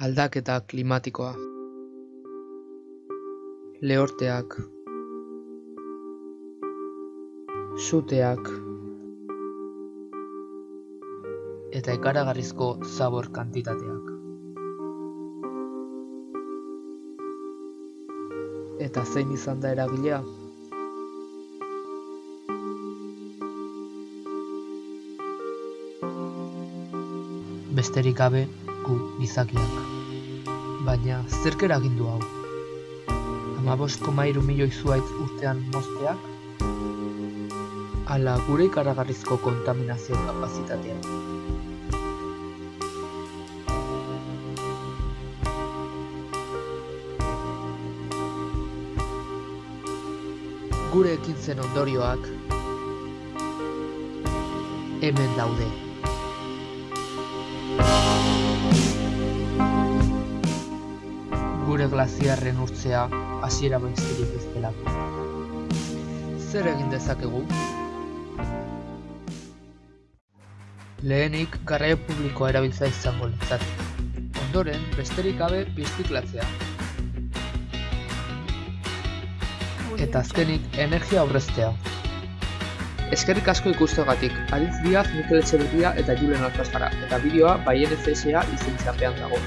Aldaketa klimatikoa. Lehorteak. Suteak. Eta ikaragarrizko zabor kantitateak. Eta zein izan da eragilea? Besterik gabe, gu gizakiak. Baina, zerk eragin du hau? Hamabost koma hiru milioi zuhaitz urtean mozteak? Ala gure ikaragarrizko kontaminazio kapazitatea. Gure ekintzen ondorioak hemen daude. Gure glaziarren urtzea hasiera besterik ez delako. Zer egin dezakegu? Lehenik garraio publikoa erabiltzea izango litzateke. Ondoren, besterik gabe birziklatzea. Eta azkenik, energia aurreztea. Eskerrik asko ikustegatik, Aritz Diaz, Mikel Etxeberria eta Julen Alfazara, eta bideoa Baien FSA izentzapean dago.